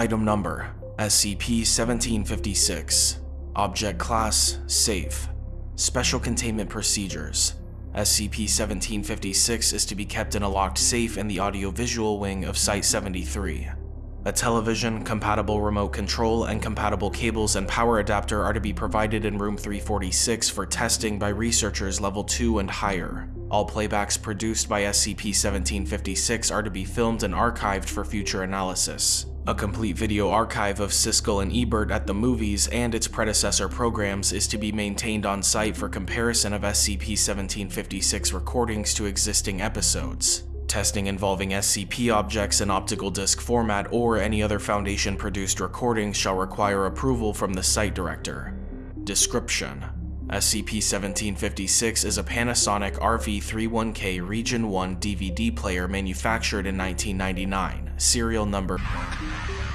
Item Number SCP-1756 Object Class Safe. Special Containment Procedures. SCP-1756 is to be kept in a locked safe in the audiovisual wing of Site-73. A television, compatible remote control, and compatible cables and power adapter are to be provided in Room 346 for testing by researchers level 2 and higher. All playbacks produced by SCP-1756 are to be filmed and archived for future analysis. A complete video archive of Siskel and Ebert at the movies and its predecessor programs is to be maintained on site for comparison of SCP-1756 recordings to existing episodes. Testing involving SCP objects in optical disc format or any other Foundation-produced recordings shall require approval from the site director. Description: SCP-1756 is a Panasonic RV31K Region 1 DVD player manufactured in 1999, serial number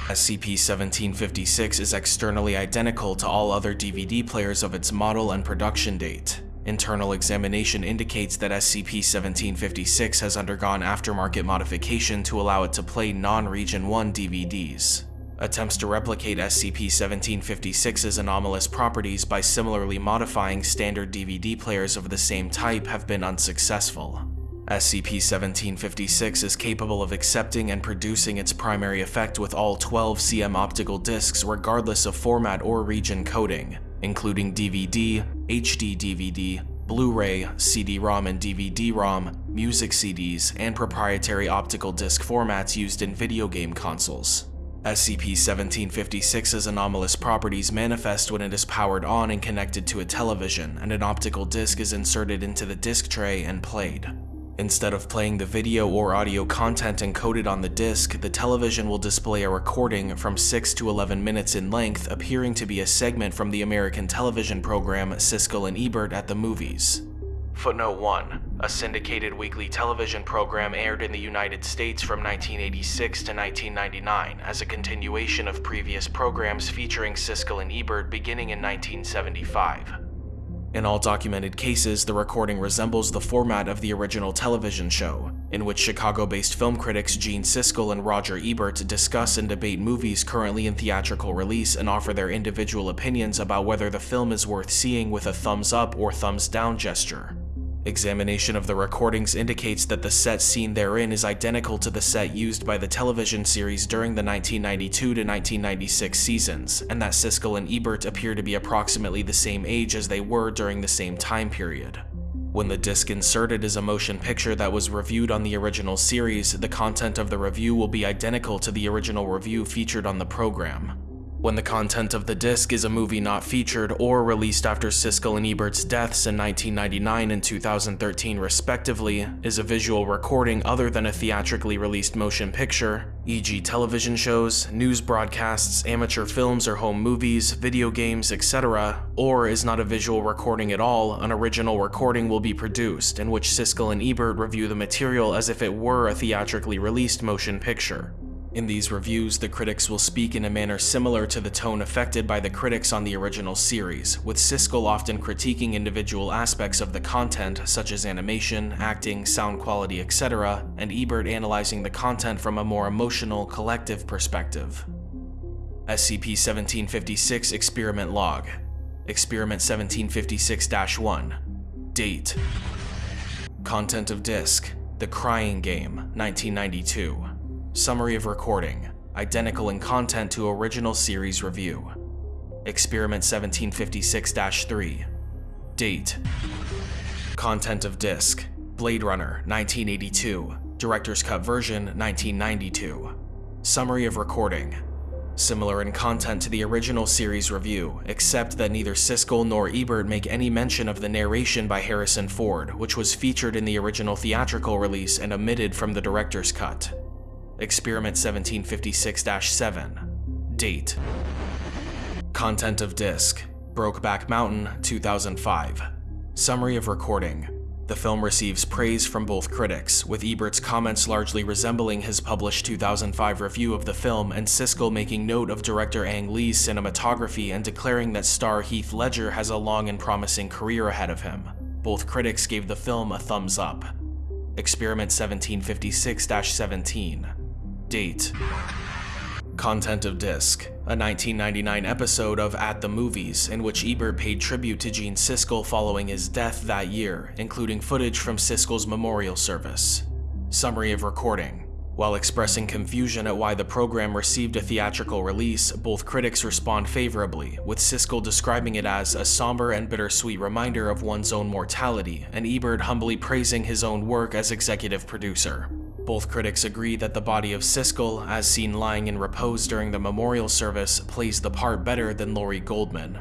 SCP-1756 is externally identical to all other DVD players of its model and production date. Internal examination indicates that SCP-1756 has undergone aftermarket modification to allow it to play non-Region 1 DVDs. Attempts to replicate SCP-1756's anomalous properties by similarly modifying standard DVD players of the same type have been unsuccessful. SCP-1756 is capable of accepting and producing its primary effect with all 12 CM optical discs regardless of format or region coding, including DVD, HD DVD, Blu-ray, CD-ROM and DVD-ROM, music CDs, and proprietary optical disc formats used in video game consoles. SCP-1756's anomalous properties manifest when it is powered on and connected to a television, and an optical disc is inserted into the disc tray and played. Instead of playing the video or audio content encoded on the disc, the television will display a recording from 6 to 11 minutes in length appearing to be a segment from the American television program Siskel and Ebert at the movies. Footnote 1. A syndicated weekly television program aired in the United States from 1986 to 1999 as a continuation of previous programs featuring Siskel and Ebert beginning in 1975. In all documented cases, the recording resembles the format of the original television show, in which Chicago-based film critics Gene Siskel and Roger Ebert discuss and debate movies currently in theatrical release and offer their individual opinions about whether the film is worth seeing with a thumbs up or thumbs down gesture. Examination of the recordings indicates that the set seen therein is identical to the set used by the television series during the 1992 to 1996 seasons, and that Siskel and Ebert appear to be approximately the same age as they were during the same time period. When the disc inserted is a motion picture that was reviewed on the original series, the content of the review will be identical to the original review featured on the program. When the content of the disc is a movie not featured or released after Siskel and Ebert's deaths in 1999 and 2013 respectively, is a visual recording other than a theatrically released motion picture, e.g. television shows, news broadcasts, amateur films or home movies, video games, etc., or is not a visual recording at all, an original recording will be produced, in which Siskel and Ebert review the material as if it were a theatrically released motion picture. In these reviews, the critics will speak in a manner similar to the tone affected by the critics on the original series, with Siskel often critiquing individual aspects of the content such as animation, acting, sound quality, etc., and Ebert analyzing the content from a more emotional, collective perspective. SCP-1756 Experiment Log Experiment 1756-1 Date Content of Disc The Crying Game, 1992 Summary of recording, identical in content to original series review. Experiment 1756-3. Date. Content of disc. Blade Runner 1982. Director's Cut version 1992. Summary of recording. Similar in content to the original series review, except that neither Siskel nor Ebert make any mention of the narration by Harrison Ford, which was featured in the original theatrical release and omitted from the director's cut. Experiment 1756-7 Date. Content of Disc. Brokeback Mountain 2005 Summary of Recording. The film receives praise from both critics, with Ebert's comments largely resembling his published 2005 review of the film and Siskel making note of director Ang Lee's cinematography and declaring that star Heath Ledger has a long and promising career ahead of him. Both critics gave the film a thumbs up. Experiment 1756-17 Date Content of Disc, a 1999 episode of At the Movies in which Ebert paid tribute to Gene Siskel following his death that year, including footage from Siskel's memorial service. Summary of recording. While expressing confusion at why the program received a theatrical release, both critics respond favorably, with Siskel describing it as a somber and bittersweet reminder of one's own mortality, and Ebert humbly praising his own work as executive producer. Both critics agree that the body of Siskel, as seen lying in repose during the memorial service, plays the part better than Lorry Goldman.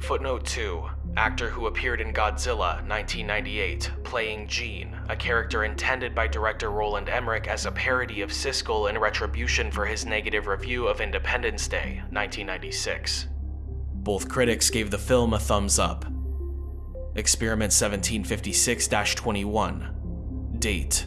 Footnote 2. Actor who appeared in Godzilla 1998, playing Gene, a character intended by director Roland Emmerich as a parody of Siskel in retribution for his negative review of Independence Day 1996. Both critics gave the film a thumbs up. Experiment 1756-21 Date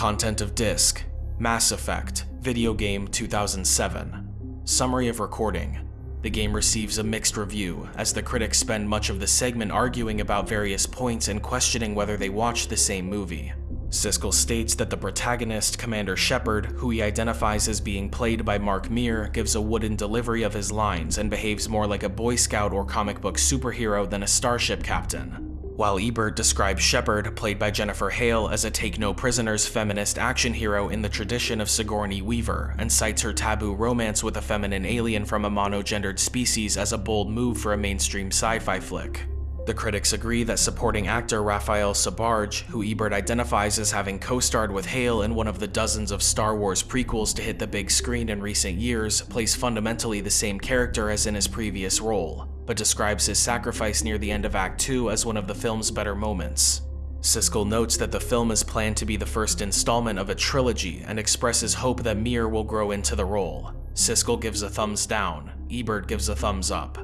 Content of Disc Mass Effect Video Game 2007 Summary of Recording. The game receives a mixed review, as the critics spend much of the segment arguing about various points and questioning whether they watched the same movie. Siskel states that the protagonist, Commander Shepard, who he identifies as being played by Mark Meer, gives a wooden delivery of his lines and behaves more like a Boy Scout or comic book superhero than a starship captain while Ebert describes Shepard, played by Jennifer Hale, as a take-no-prisoners feminist action hero in the tradition of Sigourney Weaver, and cites her taboo romance with a feminine alien from a monogendered species as a bold move for a mainstream sci-fi flick. The critics agree that supporting actor Raphael Sbarge, who Ebert identifies as having co-starred with Hale in one of the dozens of Star Wars prequels to hit the big screen in recent years, plays fundamentally the same character as in his previous role but describes his sacrifice near the end of Act 2 as one of the film's better moments. Siskel notes that the film is planned to be the first installment of a trilogy and expresses hope that Meer will grow into the role. Siskel gives a thumbs down, Ebert gives a thumbs up.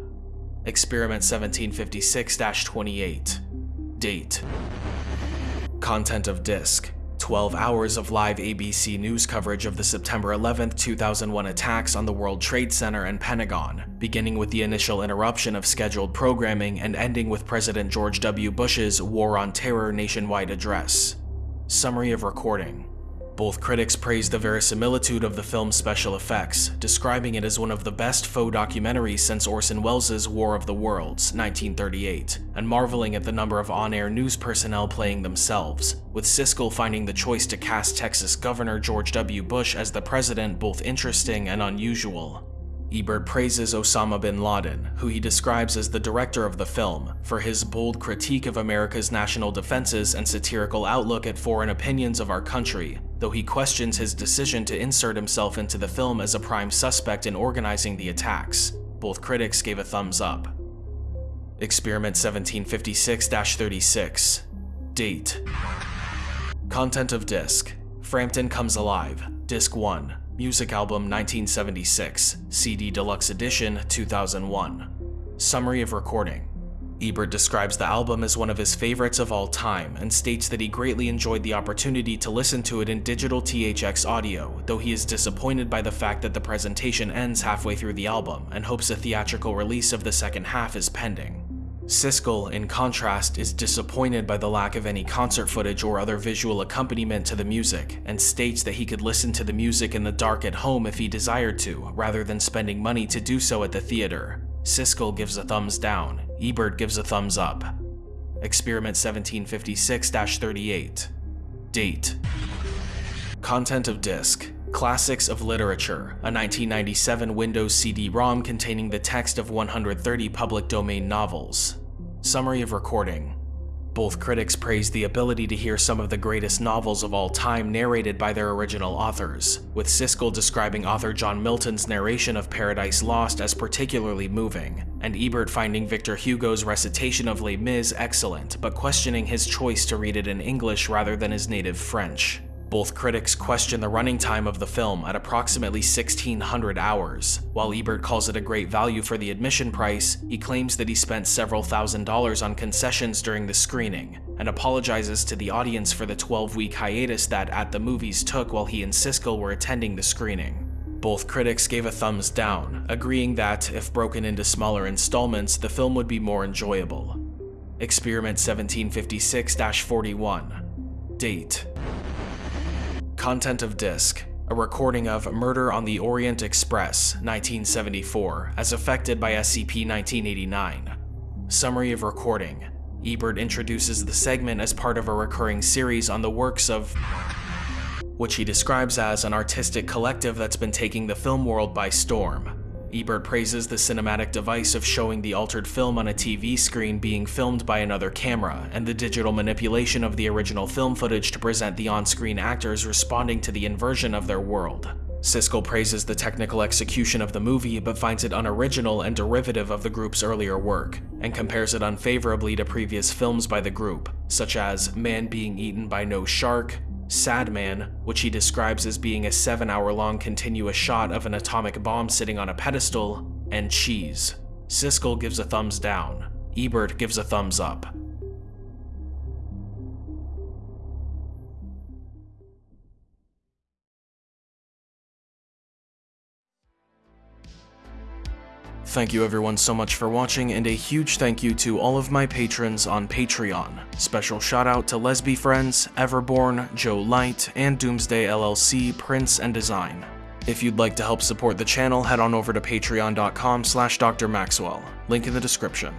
Experiment 1756-28 Date Content of Disc 12 hours of live ABC News coverage of the September 11, 2001 attacks on the World Trade Center and Pentagon, beginning with the initial interruption of scheduled programming and ending with President George W. Bush's War on Terror nationwide address. Summary of recording both critics praised the verisimilitude of the film's special effects, describing it as one of the best faux documentaries since Orson Welles' War of the Worlds, 1938, and marveling at the number of on-air news personnel playing themselves, with Siskel finding the choice to cast Texas Governor George W. Bush as the president both interesting and unusual. Ebert praises Osama bin Laden, who he describes as the director of the film, for his bold critique of America's national defenses and satirical outlook at foreign opinions of our country, though he questions his decision to insert himself into the film as a prime suspect in organizing the attacks. Both critics gave a thumbs up. Experiment 1756-36 Date. Content of Disc. Frampton Comes Alive. Disc 1 Music Album 1976, CD Deluxe Edition 2001. Summary of Recording Ebert describes the album as one of his favorites of all time and states that he greatly enjoyed the opportunity to listen to it in digital THX audio, though he is disappointed by the fact that the presentation ends halfway through the album and hopes a theatrical release of the second half is pending. Siskel, in contrast, is disappointed by the lack of any concert footage or other visual accompaniment to the music, and states that he could listen to the music in the dark at home if he desired to, rather than spending money to do so at the theater. Siskel gives a thumbs down, Ebert gives a thumbs up. Experiment 1756-38 Date Content of Disc Classics of Literature, a 1997 Windows CD-ROM containing the text of 130 public domain novels. Summary of recording. Both critics praised the ability to hear some of the greatest novels of all time narrated by their original authors, with Siskel describing author John Milton's narration of Paradise Lost as particularly moving, and Ebert finding Victor Hugo's recitation of Les Mis excellent, but questioning his choice to read it in English rather than his native French. Both critics question the running time of the film at approximately 1600 hours. While Ebert calls it a great value for the admission price, he claims that he spent several thousand dollars on concessions during the screening, and apologizes to the audience for the 12-week hiatus that At the Movies took while he and Siskel were attending the screening. Both critics gave a thumbs down, agreeing that, if broken into smaller installments, the film would be more enjoyable. Experiment 1756-41 Date Content of disc a recording of Murder on the Orient Express, 1974, as affected by SCP-1989. Summary of recording. Ebert introduces the segment as part of a recurring series on the works of which he describes as an artistic collective that's been taking the film world by storm. Ebert praises the cinematic device of showing the altered film on a TV screen being filmed by another camera, and the digital manipulation of the original film footage to present the on-screen actors responding to the inversion of their world. Siskel praises the technical execution of the movie but finds it unoriginal and derivative of the group's earlier work, and compares it unfavorably to previous films by the group, such as Man Being Eaten by No Shark, Sad Man, which he describes as being a 7 hour long continuous shot of an atomic bomb sitting on a pedestal, and Cheese. Siskel gives a thumbs down. Ebert gives a thumbs up. Thank you everyone so much for watching, and a huge thank you to all of my patrons on Patreon. Special shout out to Lesby Friends, Everborn, Joe Light, and Doomsday LLC, Prince and Design. If you'd like to help support the channel, head on over to patreon.com slash drmaxwell, link in the description.